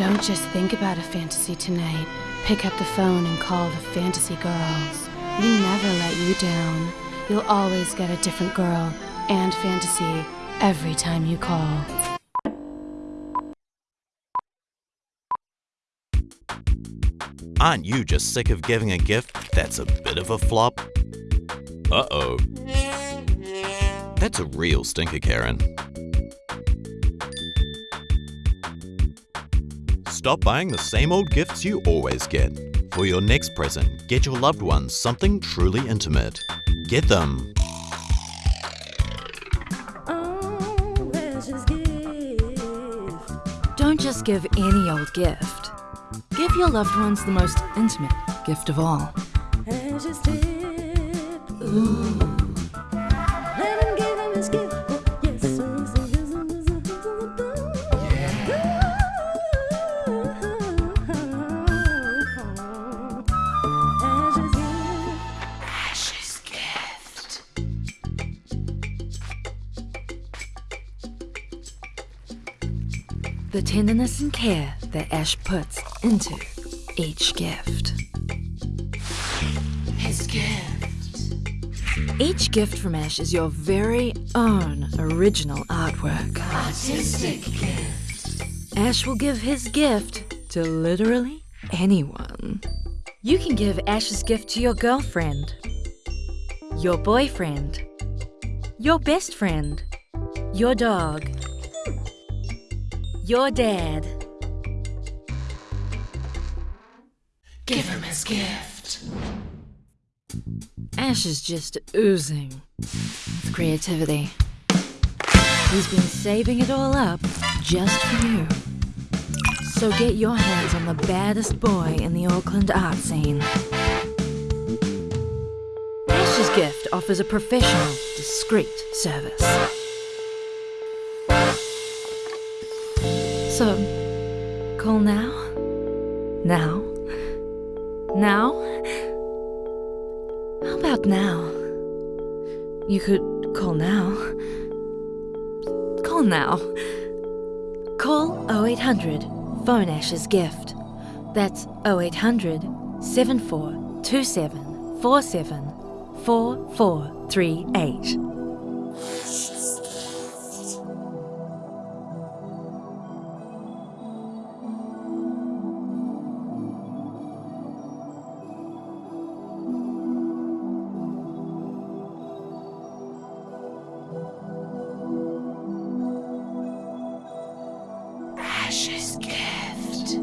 Don't just think about a fantasy tonight. Pick up the phone and call the fantasy girls. We never let you down. You'll always get a different girl and fantasy every time you call. Aren't you just sick of giving a gift that's a bit of a flop? Uh oh. That's a real stinker, Karen. Stop buying the same old gifts you always get. For your next present, get your loved ones something truly intimate. Get them Don't just give any old gift. Give your loved ones the most intimate gift of all. The tenderness and care that Ash puts into each gift. His gift. Each gift from Ash is your very own original artwork. Artistic gift. Ash will give his gift to literally anyone. You can give Ash's gift to your girlfriend, your boyfriend, your best friend, your dog, your dad. Give him his gift. Ash is just oozing with creativity. He's been saving it all up just for you. So get your hands on the baddest boy in the Auckland art scene. Ash's gift offers a professional, discreet service. So, call now? Now? Now? How about now? You could call now. Call now. Call 0800 Phone Ash's Gift. That's 0800 7427 47 4438. Gift.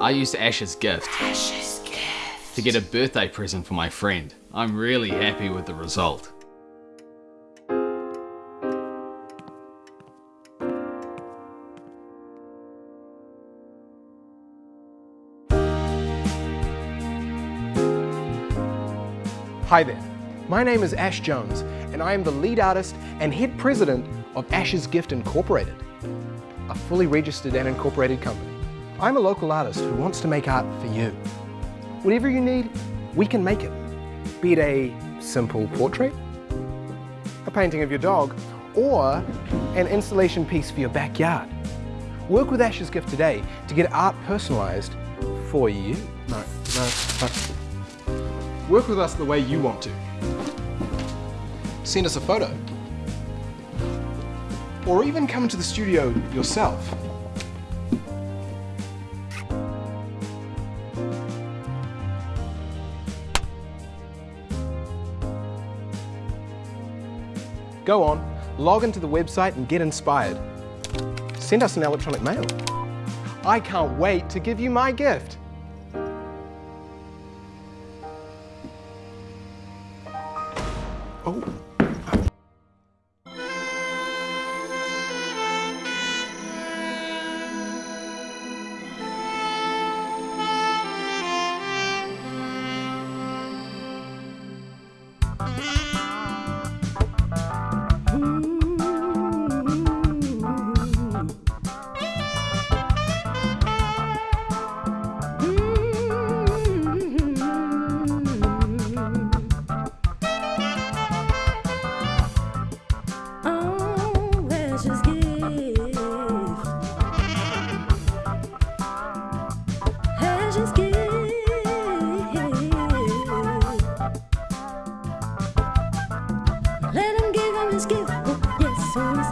I used Ash's gift Ash's gift. to get a birthday present for my friend. I'm really happy with the result. Hi there. My name is Ash Jones, and I am the lead artist and head president of Ash's Gift Incorporated, a fully registered and incorporated company. I'm a local artist who wants to make art for you. Whatever you need, we can make it. Be it a simple portrait, a painting of your dog, or an installation piece for your backyard. Work with Ash's Gift today to get art personalized for you. No, no, no. Work with us the way you want to. Send us a photo. Or even come to the studio yourself. Go on, log into the website and get inspired. Send us an electronic mail. I can't wait to give you my gift. Oh. just give. Let him give him his gift. Yes,